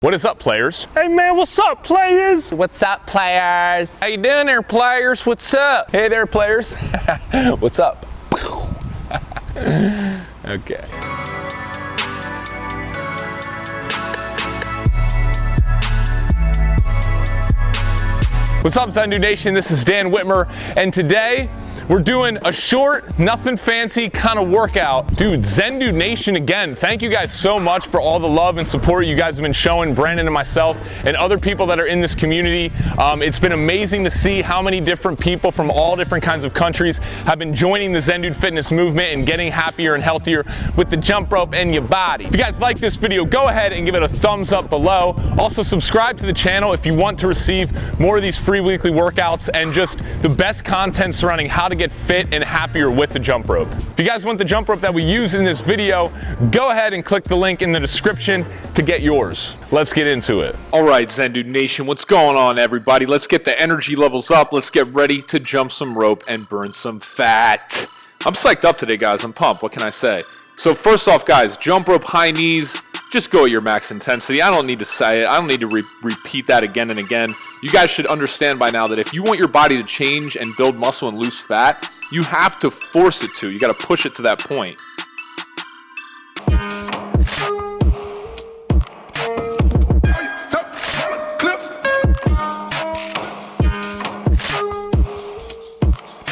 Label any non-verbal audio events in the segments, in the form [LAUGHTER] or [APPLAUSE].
What is up, players? Hey man, what's up, players? What's up, players? How you doing there, players? What's up? Hey there, players. [LAUGHS] What's up? [LAUGHS] okay. What's up, Zen Nation? This is Dan Witmer, and today we're doing a short, nothing fancy kind of workout. Dude, Zen Nation again, thank you guys so much for all the love and support you guys have been showing Brandon and myself and other people that are in this community. Um, it's been amazing to see how many different people from all different kinds of countries have been joining the Zen Fitness movement and getting happier and healthier with the jump rope and your body. If you guys like this video, go ahead and give it a thumbs up below. Also subscribe to the channel if you want to receive more of these free weekly workouts and just the best content surrounding how to get fit and happier with the jump rope. If you guys want the jump rope that we use in this video, go ahead and click the link in the description to get yours. Let's get into it. All right, Zendu Nation, what's going on, everybody? Let's get the energy levels up. Let's get ready to jump some rope and burn some fat. I'm psyched up today, guys. I'm pumped. What can I say? So first off, guys, jump rope high knees, just go at your max intensity. I don't need to say it. I don't need to re repeat that again and again. You guys should understand by now that if you want your body to change and build muscle and lose fat, you have to force it to. You got to push it to that point.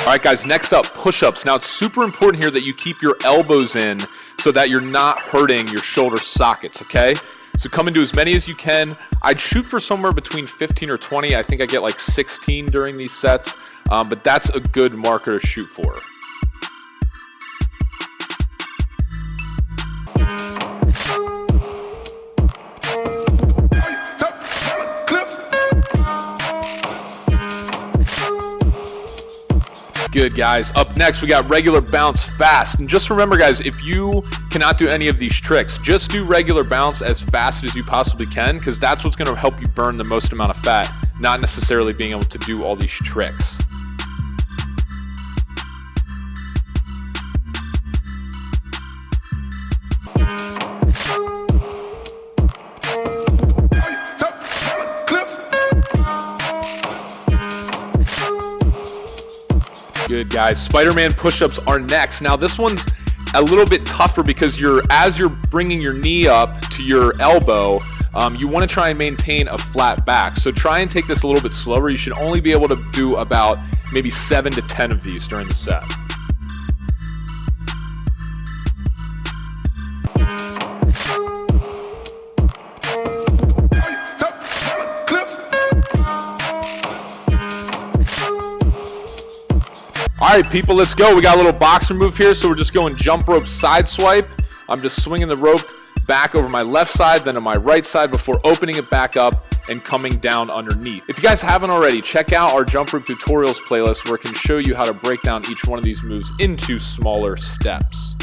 All right, guys, next up, push-ups. Now, it's super important here that you keep your elbows in so that you're not hurting your shoulder sockets, okay? So come and do as many as you can. I'd shoot for somewhere between 15 or 20. I think I get like 16 during these sets, um, but that's a good marker to shoot for. Good, guys. Up next, we got regular bounce fast. And just remember, guys, if you cannot do any of these tricks, just do regular bounce as fast as you possibly can, because that's what's going to help you burn the most amount of fat, not necessarily being able to do all these tricks. Good guys. Spider-Man push-ups are next. Now this one's a little bit tougher because you're as you're bringing your knee up to your elbow, um, you want to try and maintain a flat back. So try and take this a little bit slower. You should only be able to do about maybe seven to 10 of these during the set. All right, people, let's go. We got a little boxer move here, so we're just going jump rope side swipe. I'm just swinging the rope back over my left side, then to my right side before opening it back up and coming down underneath. If you guys haven't already, check out our jump rope tutorials playlist where it can show you how to break down each one of these moves into smaller steps.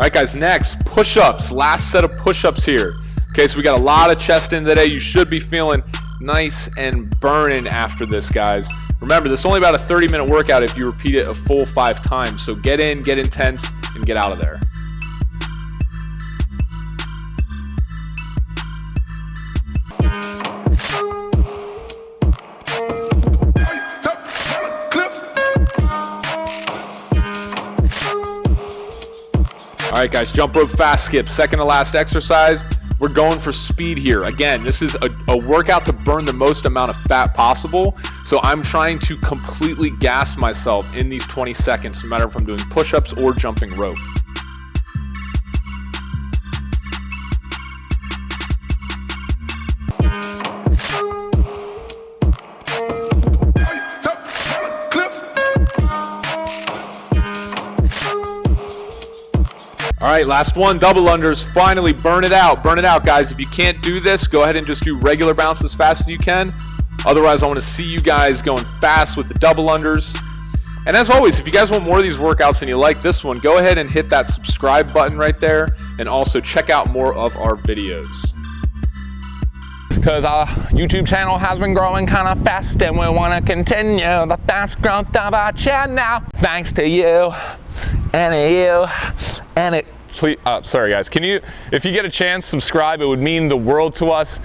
All right, guys, next, push-ups. Last set of push-ups here. Okay, so we got a lot of chest in today. You should be feeling nice and burning after this, guys. Remember, this is only about a 30-minute workout if you repeat it a full five times. So get in, get intense, and get out of there. All right, guys, jump rope fast skip. Second to last exercise. We're going for speed here. Again, this is a, a, workout to burn the most amount of fat possible. So I'm trying to completely gas myself in these 20 seconds, no matter if I'm doing push-ups or jumping rope. All right, last one, double unders. Finally, burn it out. Burn it out, guys. If you can't do this, go ahead and just do regular bounce as fast as you can. Otherwise, I want to see you guys going fast with the double unders. And as always, if you guys want more of these workouts and you like this one, go ahead and hit that subscribe button right there. And also check out more of our videos. because our YouTube channel has been growing kind of fast and we want to continue the fast growth of our channel. Thanks to you and you and it please uh, sorry guys. Can you if you get a chance subscribe. It would mean the world to us